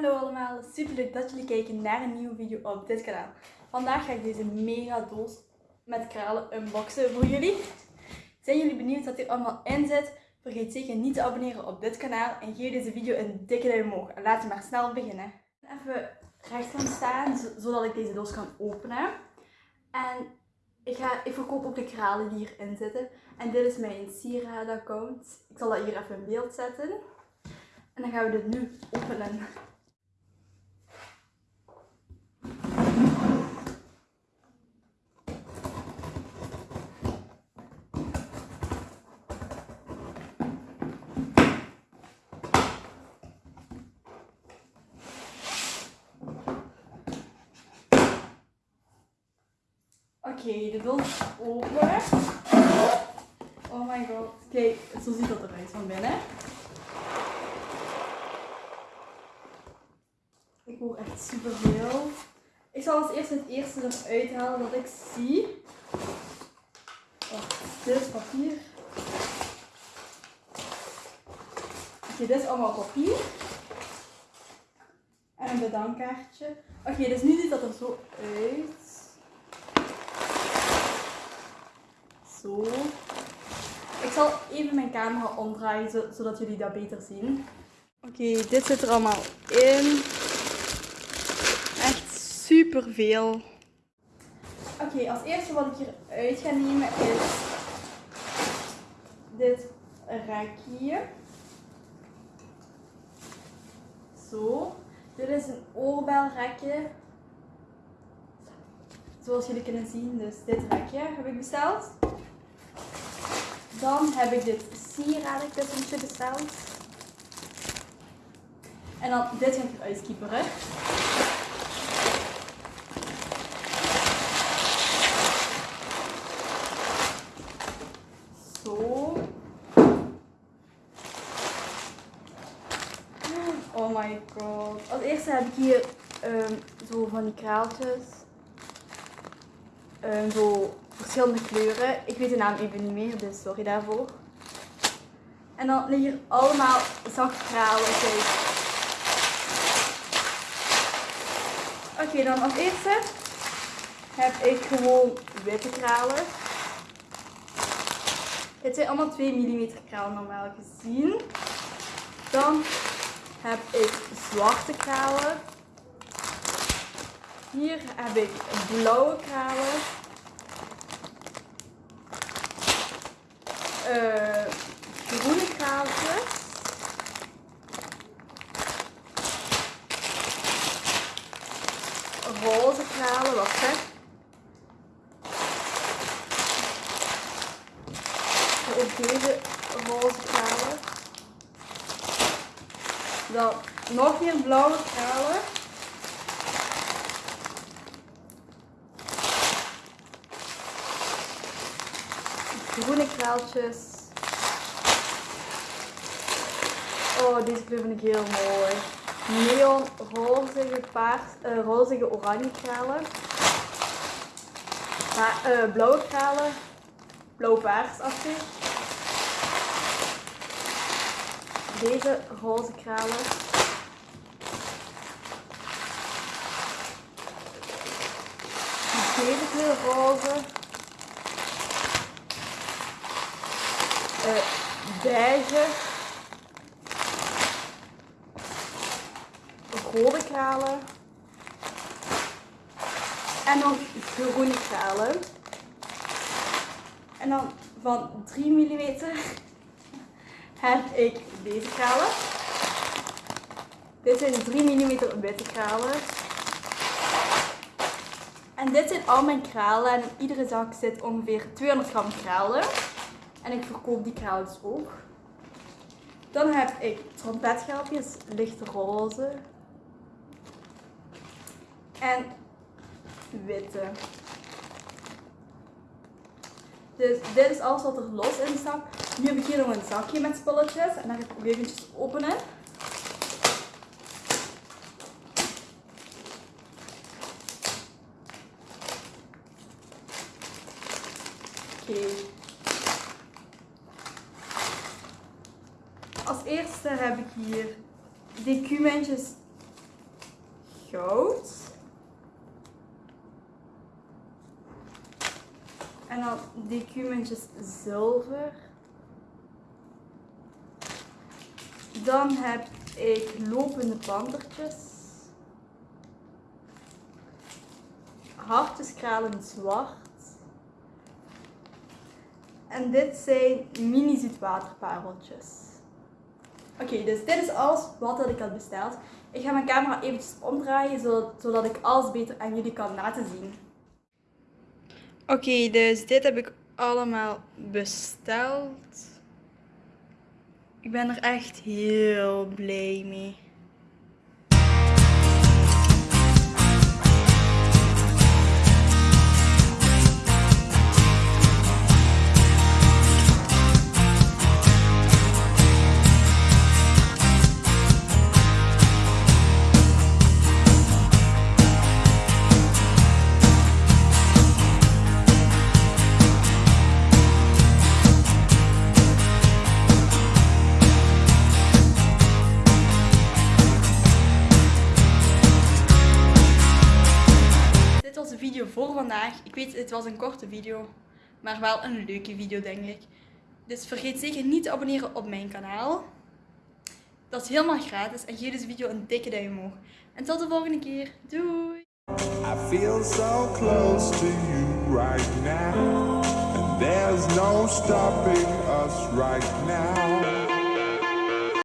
Hallo allemaal, super leuk dat jullie kijken naar een nieuwe video op dit kanaal. Vandaag ga ik deze mega doos met kralen unboxen voor jullie. Zijn jullie benieuwd wat hier allemaal in zit? Vergeet zeker niet te abonneren op dit kanaal en geef deze video een dikke duim omhoog. En laten we maar snel beginnen. Even recht gaan staan, zodat ik deze doos kan openen. En ik, ga, ik verkoop ook de kralen die hierin zitten. En dit is mijn sieradenaccount. Ik zal dat hier even in beeld zetten. En dan gaan we dit nu openen. Oké, de doos open. Oh my god. Kijk, zo ziet dat eruit van binnen. Ik hoor echt super veel. Ik zal als eerste het eerste eruit halen wat ik zie. Oh, dit is papier. Oké, dit is allemaal papier. En een bedankkaartje. Oké, dus nu ziet dat er zo uit. Zo. Ik zal even mijn camera omdraaien, zodat jullie dat beter zien. Oké, dit zit er allemaal in. Echt super veel. Oké, als eerste wat ik hier uit ga nemen is dit rekje. Zo. Dit is een oorbelrekje. Zoals jullie kunnen zien, dus dit rekje heb ik besteld. Dan heb ik dit sieradenkussentje besteld. En dan dit ga ik eruit kieperen. Zo. Oh my god. Als eerste heb ik hier um, zo van die kraaltjes. Um, zo verschillende kleuren. Ik weet de naam even niet meer, dus sorry daarvoor. En dan liggen hier allemaal zachtkralen. Oké, dan als eerste heb ik gewoon witte kralen. Dit zijn allemaal 2 mm kralen normaal gezien. Dan heb ik zwarte kralen. Hier heb ik blauwe kralen. Uh, groene kraaltjes. Roze kralen, wat hè? Ook deze roze kralen. Dan nog meer blauwe kralen. Groene kraaltjes. Oh, deze kleur vind ik heel mooi. Neon rozige, paars, uh, rozige oranje kralen. uh, blauwe kralen. Blauw-paars afzien. Deze roze kralen. Deze kleur roze. Beige, rode kralen en dan groene kralen. En dan van 3 mm heb ik deze kralen. Dit zijn 3 mm witte kralen. En dit zijn al mijn kralen en in iedere zak zit ongeveer 200 gram kralen. En ik verkoop die kraaltjes ook. Dan heb ik trompetgelpjes, licht roze. En witte. Dus dit is alles wat er los in staat. Nu heb ik hier nog een zakje met spulletjes. En dan ga ik ook eventjes openen. Oké. Als eerste heb ik hier decumentjes goud. En dan decumentjes zilver. Dan heb ik lopende pantertjes. Hartjeskralen zwart. En dit zijn mini zoetwaterpareltjes. Oké, dus dit is alles wat dat ik had besteld. Ik ga mijn camera eventjes omdraaien, zodat, zodat ik alles beter aan jullie kan laten zien. Oké, dus dit heb ik allemaal besteld. Ik ben er echt heel blij mee. Video voor vandaag. Ik weet, het was een korte video, maar wel een leuke video, denk ik. Dus vergeet zeker niet te abonneren op mijn kanaal. Dat is helemaal gratis en geef deze video een dikke duim omhoog. En tot de volgende keer. Doei! I feel so close to you right now. And there's no stopping us right now.